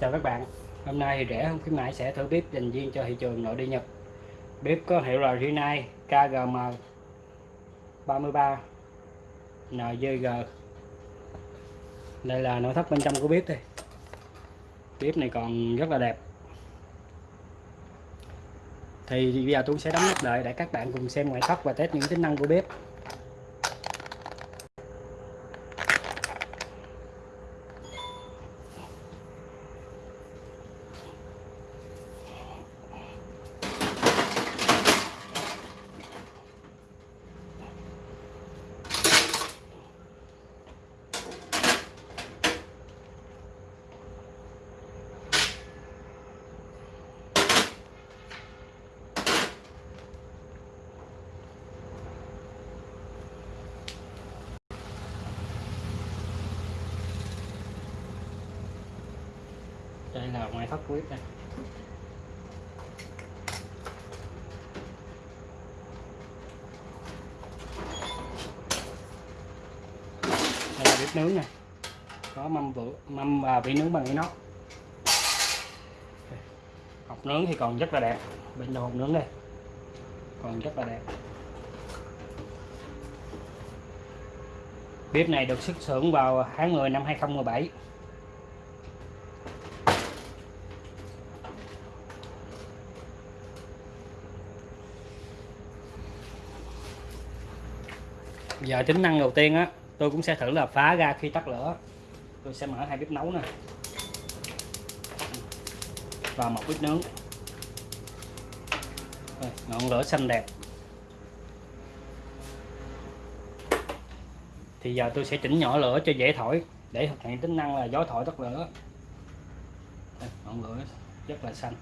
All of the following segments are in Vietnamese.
chào các bạn. Hôm nay thì rẻ hơn khuyến mãi sẽ thử bếp dành riêng cho thị trường nội địa Nhật. Bếp có hiệu là Rinnai KGM 33 NGG đây là nội thất bên trong của bếp đây. Bếp này còn rất là đẹp. Thì bây giờ tôi sẽ đóng nắp lại để các bạn cùng xem ngoại thất và test những tính năng của bếp. Đây là ngoại thất của bếp này đây là bếp nướng này có mâm vựa mâm và vị nướng bằng inox. Hộp nướng thì còn rất là đẹp. Bên đầu hộp nướng đây. Còn rất là đẹp. Bếp này được xuất xưởng vào tháng 10 năm 2017 giờ tính năng đầu tiên á tôi cũng sẽ thử là phá ra khi tắt lửa. Tôi sẽ mở hai bếp nấu nè. Và một bếp nướng. Ngọn lửa xanh đẹp. Thì giờ tôi sẽ chỉnh nhỏ lửa cho dễ thổi để thực hiện tính năng là gió thổi tắt lửa. Đây, ngọn lửa rất là xanh.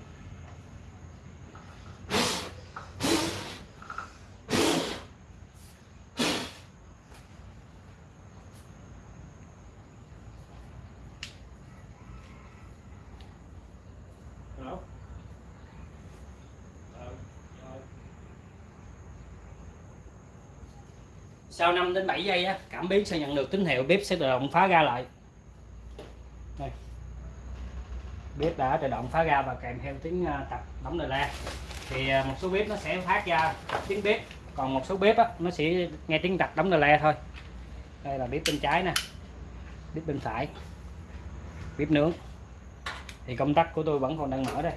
Sau 5 đến 7 giây á, cảm biến sẽ nhận được tín hiệu bếp sẽ tự động phá ra lại. Đây. Bếp đã tự động phá ra và kèm theo tiếng à, tập đóng lời la. Thì à, một số bếp nó sẽ phát ra tiếng bếp, còn một số bếp á nó sẽ nghe tiếng tập đóng lời la thôi. Đây là bếp bên trái nè. Bếp bên phải. Bếp nướng thì công tắc của tôi vẫn còn đang mở đây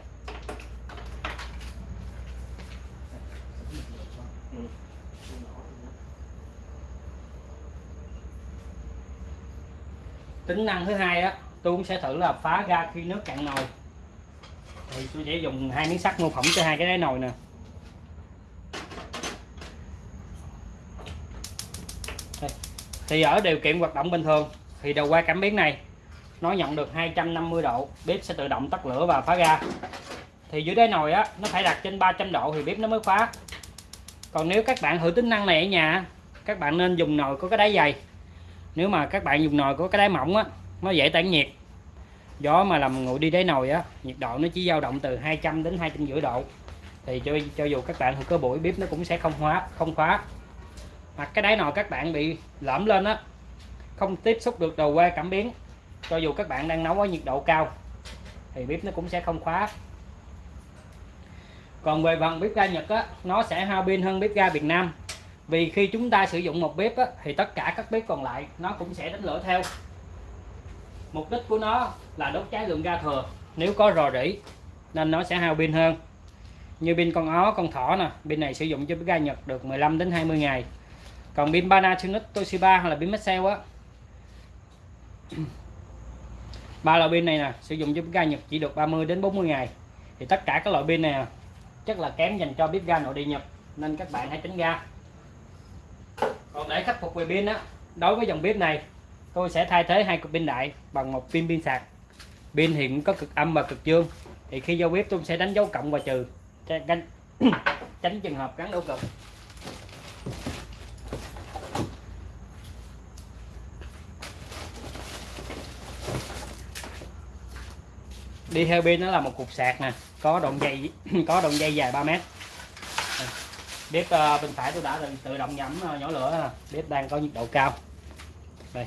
tính năng thứ hai á, tôi cũng sẽ thử là phá ra khi nước cạn nồi. Thì tôi sẽ dùng hai miếng sắt mô phỏng cho hai cái đáy nồi nè. Thì ở điều kiện hoạt động bình thường, thì đầu quay cảm biến này, nó nhận được 250 độ, bếp sẽ tự động tắt lửa và phá ra. Thì dưới đáy nồi á, nó phải đặt trên 300 độ thì bếp nó mới phá. Còn nếu các bạn thử tính năng này ở nhà các bạn nên dùng nồi có cái đáy dày nếu mà các bạn dùng nồi có cái đáy mỏng á, nó dễ tản nhiệt. Gió mà làm nguội đi đáy nồi á, nhiệt độ nó chỉ dao động từ 200 đến 250 độ. Thì cho cho dù các bạn có buổi bếp nó cũng sẽ không hóa, không khóa. Hoặc cái đáy nồi các bạn bị lõm lên á, không tiếp xúc được đầu que cảm biến. Cho dù các bạn đang nấu ở nhiệt độ cao, thì bếp nó cũng sẽ không khóa. Còn về phần bếp ga Nhật á, nó sẽ hao pin hơn bếp ga Việt Nam vì khi chúng ta sử dụng một bếp á, thì tất cả các bếp còn lại nó cũng sẽ đánh lửa theo. Mục đích của nó là đốt cháy lượng ga thừa. Nếu có rò rỉ nên nó sẽ hao pin hơn. Như pin con ó con thỏ nè pin này sử dụng cho bếp ga Nhật được 15 đến 20 ngày. Còn pin Panasonic Toshiba hay là pin Maxell á. Ba loại pin này nè sử dụng cho bếp ga Nhật chỉ được 30 đến 40 ngày. Thì tất cả các loại pin này à, chắc là kém dành cho bếp ga nội địa Nhật nên các bạn hãy tránh ra còn để khắc phục về pin á đối với dòng bếp này tôi sẽ thay thế hai cục pin đại bằng một pin pin sạc. Pin thì cũng có cực âm và cực dương. Thì khi giao bếp tôi sẽ đánh dấu cộng và trừ tránh, tránh trường hợp gắn đấu cực. Đi theo pin nó là một cục sạc nè có đoạn dây có đoạn dây dài 3 mét bếp uh, bên phải tôi đã tự, động nhắm uh, ờ, nhỏ lửa. Bếp đang có nhiệt độ cao. Đây.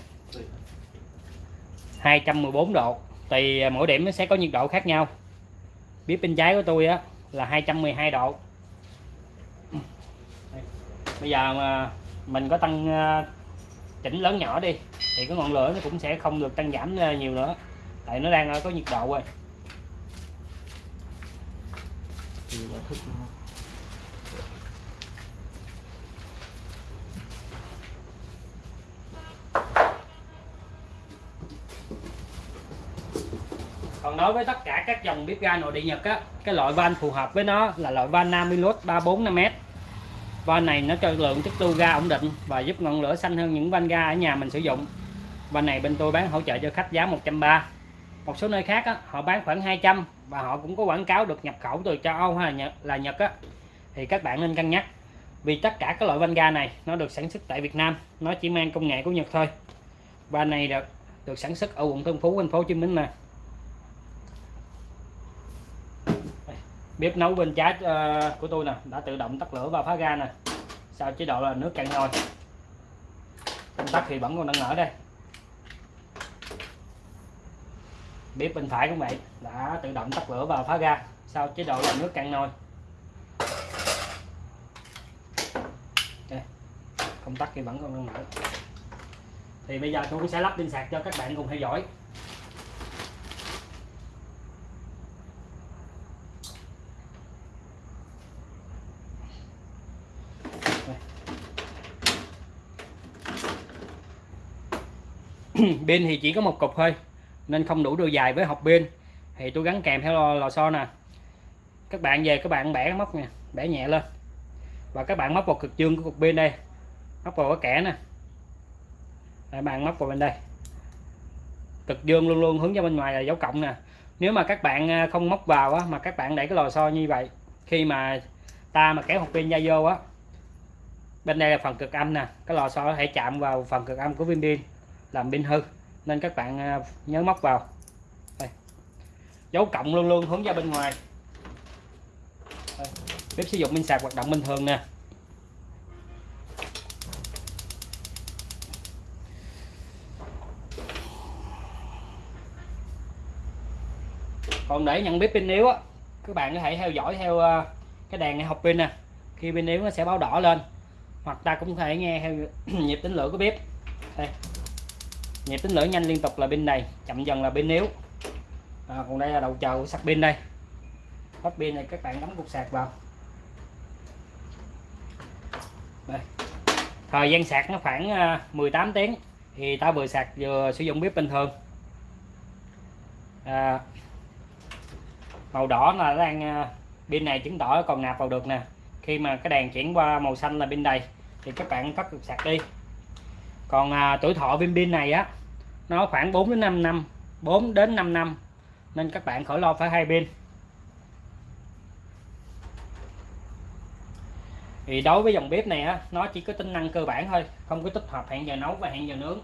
214 độ. Tùy ờ, mỗi điểm nó sẽ có nhiệt độ khác nhau. Bếp bên trái của tôi á là 212 độ. Đây. bây giờ mà mình có tăng uh, chỉnh lớn nhỏ đi thì cái ngọn lửa nó cũng sẽ không được tăng giảm nhiều nữa. Tại nó đang có nhiệt độ rồi thì là thức luôn ha còn đối với tất cả các dòng bếp ga nội địa Nhật á cái loại van phù hợp với nó là loại van Namilus 345m van này nó cho lượng tích tu ga ổn định và giúp ngọn lửa xanh hơn những van ga ở nhà mình sử dụng. Van này bên tôi bán hỗ trợ cho khách giá 130 một số nơi khác á, họ bán khoảng 200 và họ cũng có quảng cáo được nhập khẩu từ châu Âu hay là Nhật, là Nhật á. Thì các bạn nên cân nhắc. Vì tất cả các loại van ga này nó được sản xuất tại Việt Nam nó chỉ mang công nghệ của Nhật thôi. Van này được được sản xuất ở quận Tân Phú thành phố Hồ Chí Minh mà. Bếp nấu bên trái uh, của tôi nè đã tự động tắt lửa và phá ga nè. Sau chế độ là nước cạn nồi. Công tắc thì vẫn còn đang ở đây. Bếp bên phải cũng vậy đã tự động tắt lửa và phá ga. Sau chế độ là nước cạn nồi. Đây. công tắc thì vẫn còn đang mở thì bây giờ tôi cũng sẽ lắp pin sạc cho các bạn cùng theo dõi. pin thì chỉ có một cục thôi nên không đủ độ dài với hộp pin thì tôi gắn kèm theo lò, lò xo nè. Các bạn về các bạn bẻ móc nè bẻ nhẹ lên. Và các bạn móc vào cực dương của cục pin đây. Móc vào cái kẻ nè. Các bạn móc vào bên đây. Cực dương luôn luôn hướng ra bên ngoài là dấu cộng nè. Nếu mà các bạn à, không móc vào á, mà các bạn để cái lò xo như vậy khi mà ta mà kéo hộp pin ra vô á bên đây là phần cực âm nè. Cái lò xo có thể chạm vào phần cực âm của viên pin làm pin hư, nên các bạn à, nhớ móc vào. Đây. dấu cộng luôn luôn hướng ra bên ngoài. Đây. bếp sử dụng pin sạc hoạt động bình thường nè. Còn để nhận biết pin yếu á, các bạn có thể theo dõi theo à, cái đèn này học pin nè. Khi pin yếu nó sẽ báo đỏ lên, hoặc ta cũng có thể nghe theo nhịp tính lửa của bếp. Đây nhịp tính lửa nhanh liên tục là bên này chậm dần là bên yếu. À, còn đây là đầu chờ của sạc pin đây. Hết pin này các bạn đóng cục sạc vào. Đây. thời gian sạc nó khoảng à, 18 tiếng thì ta vừa sạc vừa sử dụng bếp bình thường. À, màu đỏ là đang à, pin này chứng tỏ còn nạp vào được nè. Khi mà cái đèn chuyển qua màu xanh là pin đầy thì các bạn tắt cục sạc đi còn à, tuổi thọ viên pin này á nó khoảng 4 đến 5 năm 4 đến 5 năm. Nên các bạn khỏi lo phải hai pin thì đối với dòng bếp này á nó chỉ có tính năng cơ bản thôi không có tích hợp hẹn giờ nấu và hẹn giờ nướng.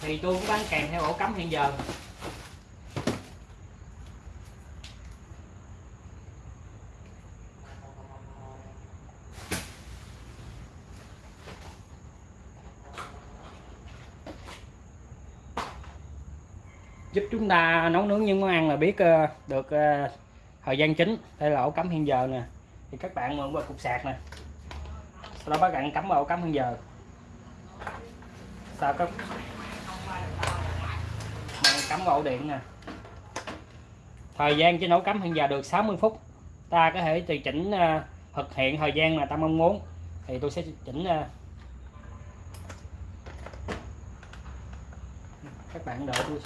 Thì tôi cũng bán kèm theo ổ cắm hẹn giờ giúp chúng ta nấu nướng những món ăn là biết ờ, được ờ, thời gian chính đây là ổ cắm hiện giờ nè. Thì các bạn mượn qua cục sạc nè. Sau đó các bạn cắm vào ổ cắm hiện giờ. Sau các bạn cắm vào ổ điện nè. Thời gian cho nấu cắm hiện giờ được 60 phút. Ta có thể tùy chỉnh ờ, thực hiện thời gian mà ta mong muốn. Thì tôi sẽ chỉnh các bạn đợi tôi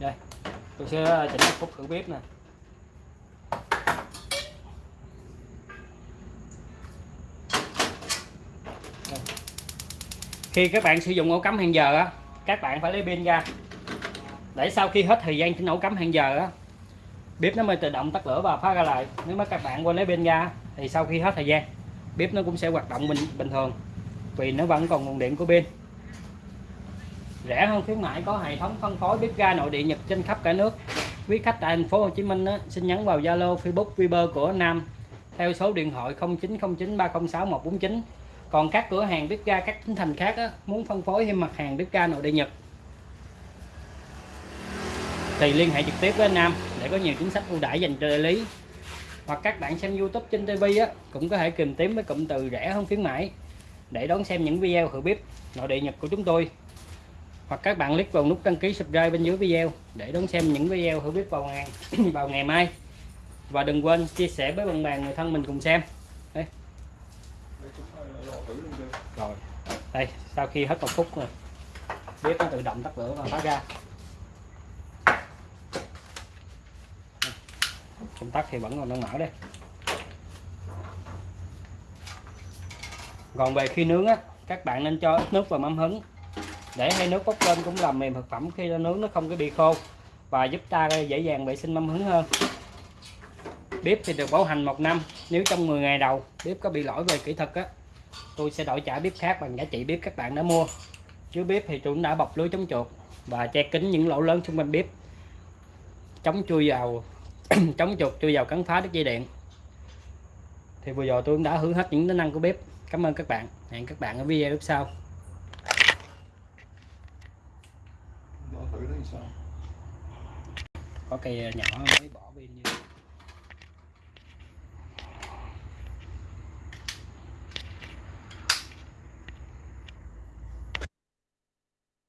đây, tôi sẽ ờ, chỉnh một phút thử bếp nè. Khi các bạn sử dụng ổ cắm hàng giờ á, các bạn phải lấy pin ra. Để sau khi hết thời gian chỉnh ổ cắm hẹn giờ á, bếp nó mới tự động tắt lửa và phá ra lại. Nếu mà các bạn quên lấy pin ra thì sau khi hết thời gian, bếp nó cũng sẽ hoạt động bình bình thường, vì nó vẫn còn nguồn điện của pin rẻ hơn khuyến mãi có hệ thống phân phối bếp ga nội địa Nhật trên khắp cả nước. Quý khách tại thành phố Hồ Chí Minh á, xin nhắn vào Zalo Facebook Viber của Nam. Theo số điện thoại 0909 306 149 còn các cửa hàng bếp ga các tỉnh thành khác á, muốn phân phối thêm mặt hàng bếp ga nội địa Nhật. Thì liên hệ trực tiếp với anh Nam để có nhiều chính sách ưu đãi dành cho đại lý. Hoặc các bạn xem YouTube trên TV á cũng có thể tìm kiếm với cụm từ rẻ hơn khuyến mãi. Để đón xem những video thử bếp nội địa Nhật của chúng tôi hoặc các bạn click vào nút đăng ký subscribe bên dưới video để đón xem những video hữu biết vào ngày vào ngày mai. Và đừng quên chia sẻ với bạn bè, người thân mình cùng xem. Đây rồi. Đây, sau khi hết một phút rồi. Bếp nó tự động tắt lửa và phá ra. Công tắc thì vẫn còn đang mở đây. Còn về khi nướng á, các bạn nên cho ít nước vào mâm hứng để hay nước bốc lên cũng làm mềm thực phẩm khi nướng nó không có bị khô và giúp ta dễ dàng vệ sinh mâm hứng hơn. Bếp thì được bảo hành một năm, nếu trong 10 ngày đầu bếp có bị lỗi về kỹ thuật á, tôi sẽ đổi trả bếp khác bằng giá trị bếp các bạn đã mua. Dưới bếp thì tôi cũng đã bọc lưới chống chuột và che kín những lỗ lớn xung quanh bếp, chống chui vào, chống chuột chui vào cắn phá đứt dây điện. Thì vừa rồi tôi cũng đã hướng hết những tính năng của bếp. Cảm ơn các bạn. Hẹn các bạn ở video tiếp sau Lò thử nó làm sao? Có cây nhỏ mới bỏ pin như